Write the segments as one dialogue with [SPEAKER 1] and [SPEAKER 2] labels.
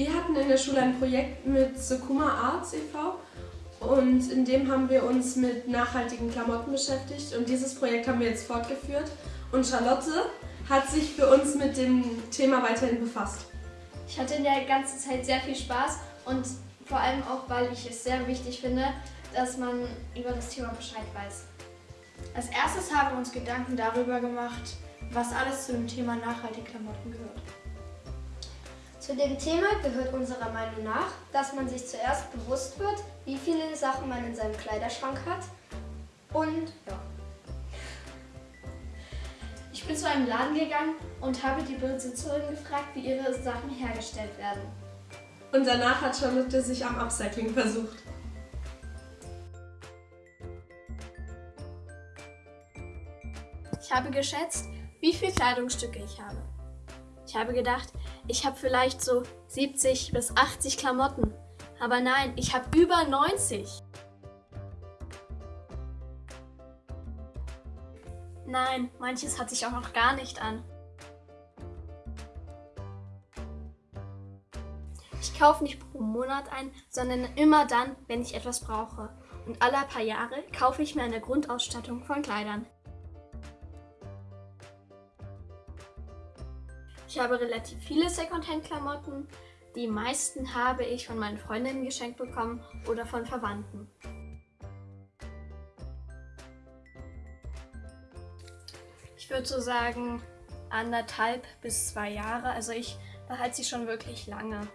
[SPEAKER 1] Wir hatten in der Schule ein Projekt mit Sukuma Arts e.V. und in dem haben wir uns mit nachhaltigen Klamotten beschäftigt und dieses Projekt haben wir jetzt fortgeführt und Charlotte hat sich für uns mit dem Thema weiterhin befasst.
[SPEAKER 2] Ich hatte in der ganzen Zeit sehr viel Spaß und vor allem auch, weil ich es sehr wichtig finde, dass man über das Thema Bescheid weiß. Als erstes haben wir uns Gedanken darüber gemacht, was alles zu dem Thema nachhaltige Klamotten gehört.
[SPEAKER 3] Zu dem Thema gehört unserer Meinung nach, dass man sich zuerst bewusst wird, wie viele Sachen man in seinem Kleiderschrank hat und ja.
[SPEAKER 2] Ich bin zu einem Laden gegangen und habe die Besitzerin gefragt, wie ihre Sachen hergestellt werden.
[SPEAKER 1] Und danach hat Charlotte sich am Upcycling versucht.
[SPEAKER 2] Ich habe geschätzt, wie viele Kleidungsstücke ich habe. Ich habe gedacht, ich habe vielleicht so 70 bis 80 Klamotten. Aber nein, ich habe über 90. Nein, manches hatte ich auch noch gar nicht an. Ich kaufe nicht pro Monat ein, sondern immer dann, wenn ich etwas brauche. Und alle paar Jahre kaufe ich mir eine Grundausstattung von Kleidern. Ich habe relativ viele Secondhand-Klamotten. Die meisten habe ich von meinen Freundinnen geschenkt bekommen oder von Verwandten. Ich würde so sagen anderthalb bis zwei Jahre. Also ich behalte sie schon wirklich lange.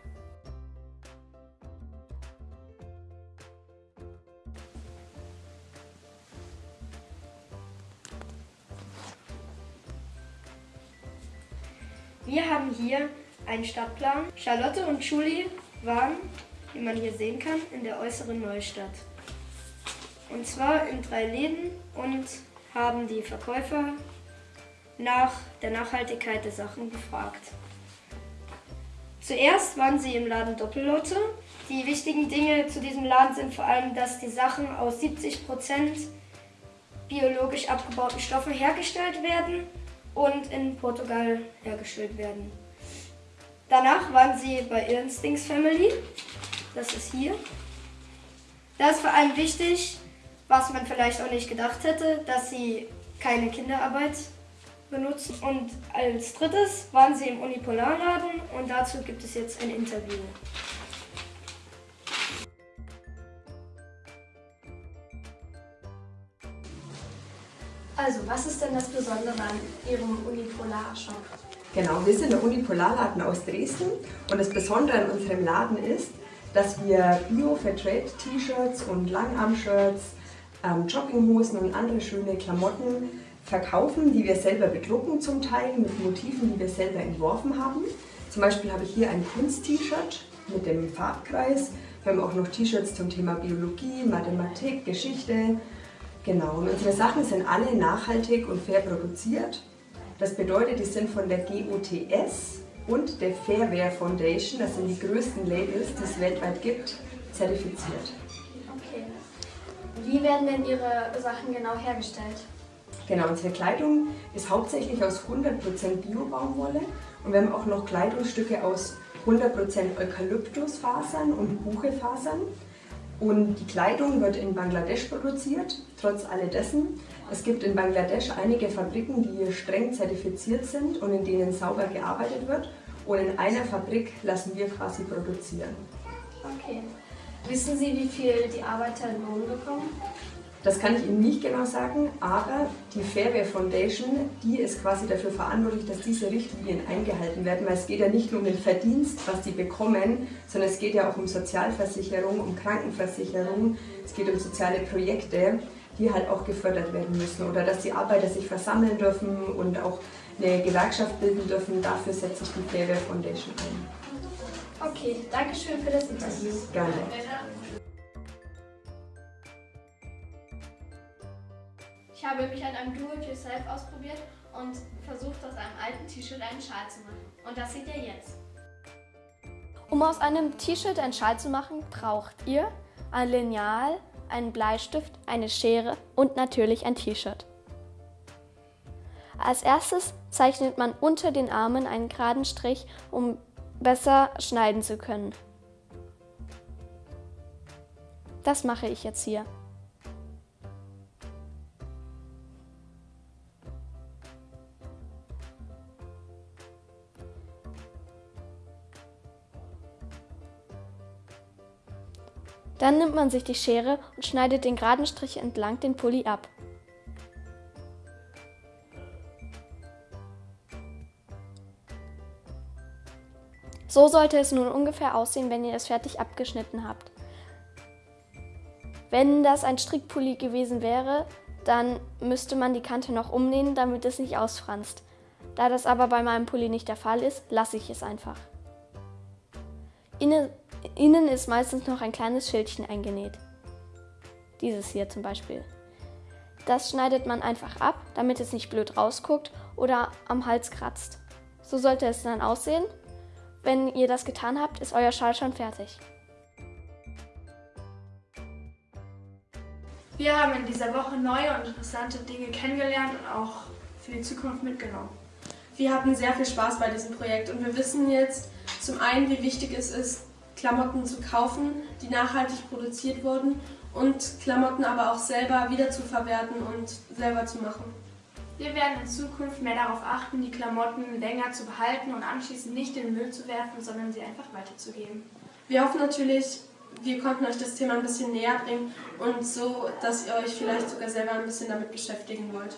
[SPEAKER 3] Wir haben hier einen Stadtplan. Charlotte und Julie waren, wie man hier sehen kann, in der äußeren Neustadt. Und zwar in drei Läden und haben die Verkäufer nach der Nachhaltigkeit der Sachen gefragt. Zuerst waren sie im Laden Doppellotte. Die wichtigen Dinge zu diesem Laden sind vor allem, dass die Sachen aus 70% biologisch abgebauten Stoffen hergestellt werden und in Portugal hergestellt werden. Danach waren sie bei Instincts Family. Das ist hier. Da ist vor allem wichtig, was man vielleicht auch nicht gedacht hätte, dass sie keine Kinderarbeit benutzen. Und als drittes waren sie im Unipolarladen und dazu gibt es jetzt ein Interview.
[SPEAKER 2] Also, was ist denn das Besondere an Ihrem Unipolar-Shop?
[SPEAKER 4] Genau, wir sind der Unipolarladen aus Dresden und das Besondere an unserem Laden ist, dass wir Bio-Fairtrade-T-Shirts und Langarm-Shirts, ähm, Jogginghosen und andere schöne Klamotten verkaufen, die wir selber bedrucken zum Teil mit Motiven, die wir selber entworfen haben. Zum Beispiel habe ich hier ein Kunst-T-Shirt mit dem Farbkreis. Wir haben auch noch T-Shirts zum Thema Biologie, Mathematik, Geschichte, Genau, und unsere Sachen sind alle nachhaltig und fair produziert. Das bedeutet, die sind von der GOTS und der Fairware Foundation, das sind die größten Labels, die es weltweit gibt, zertifiziert.
[SPEAKER 2] Okay. Wie werden denn Ihre Sachen genau hergestellt?
[SPEAKER 4] Genau, unsere Kleidung ist hauptsächlich aus 100% Bio-Baumwolle und wir haben auch noch Kleidungsstücke aus 100% Eukalyptusfasern und Buchefasern. Und die Kleidung wird in Bangladesch produziert, trotz alledessen. Es gibt in Bangladesch einige Fabriken, die streng zertifiziert sind und in denen sauber gearbeitet wird. Und in einer Fabrik lassen wir quasi produzieren.
[SPEAKER 2] Okay. Wissen Sie, wie viel die Arbeiter Lohn bekommen?
[SPEAKER 4] Das kann ich Ihnen nicht genau sagen, aber die Fairware Foundation, die ist quasi dafür verantwortlich, dass diese Richtlinien eingehalten werden, weil es geht ja nicht nur um den Verdienst, was die bekommen, sondern es geht ja auch um Sozialversicherung, um Krankenversicherung, es geht um soziale Projekte, die halt auch gefördert werden müssen oder dass die Arbeiter sich versammeln dürfen und auch eine Gewerkschaft bilden dürfen. Dafür setzt sich die Fairware Foundation
[SPEAKER 2] ein. Okay, danke schön für das Interview.
[SPEAKER 4] Gerne.
[SPEAKER 2] Ich habe mich an einem Do-it-yourself ausprobiert und versucht, aus einem alten T-Shirt einen Schal zu machen. Und das seht ihr jetzt. Um aus einem T-Shirt einen Schal zu machen, braucht ihr ein Lineal, einen Bleistift, eine Schere und natürlich ein T-Shirt. Als erstes zeichnet man unter den Armen einen geraden Strich, um besser schneiden zu können. Das mache ich jetzt hier. Dann nimmt man sich die Schere und schneidet den geraden Strich entlang den Pulli ab. So sollte es nun ungefähr aussehen, wenn ihr es fertig abgeschnitten habt. Wenn das ein Strickpulli gewesen wäre, dann müsste man die Kante noch umnähen, damit es nicht ausfranst. Da das aber bei meinem Pulli nicht der Fall ist, lasse ich es einfach. Innen, innen ist meistens noch ein kleines Schildchen eingenäht. Dieses hier zum Beispiel. Das schneidet man einfach ab, damit es nicht blöd rausguckt oder am Hals kratzt. So sollte es dann aussehen. Wenn ihr das getan habt, ist euer Schal schon fertig.
[SPEAKER 5] Wir haben in dieser Woche neue und interessante Dinge kennengelernt und auch für die Zukunft mitgenommen.
[SPEAKER 1] Wir hatten sehr viel Spaß bei diesem Projekt und wir wissen jetzt zum einen, wie wichtig es ist, Klamotten zu kaufen, die nachhaltig produziert wurden und Klamotten aber auch selber wieder zu verwerten und selber zu machen.
[SPEAKER 5] Wir werden in Zukunft mehr darauf achten, die Klamotten länger zu behalten und anschließend nicht in den Müll zu werfen, sondern sie einfach weiterzugeben.
[SPEAKER 1] Wir hoffen natürlich, wir konnten euch das Thema ein bisschen näher bringen und so, dass ihr euch vielleicht sogar selber ein bisschen damit beschäftigen wollt.